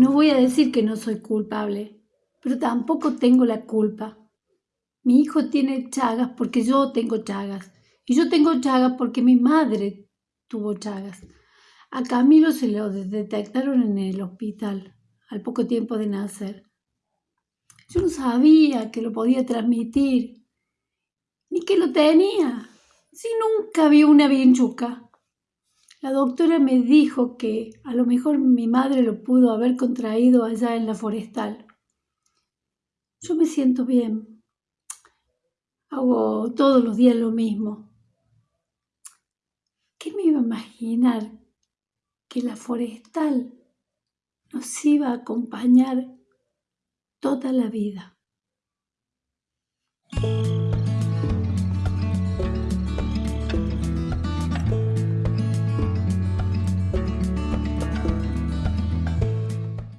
No voy a decir que no soy culpable, pero tampoco tengo la culpa. Mi hijo tiene chagas porque yo tengo chagas. Y yo tengo chagas porque mi madre tuvo chagas. A Camilo se lo detectaron en el hospital al poco tiempo de nacer. Yo no sabía que lo podía transmitir, ni que lo tenía. Si nunca vi una bienchuca. La doctora me dijo que a lo mejor mi madre lo pudo haber contraído allá en la forestal. Yo me siento bien. Hago todos los días lo mismo. ¿Qué me iba a imaginar que la forestal nos iba a acompañar toda la vida?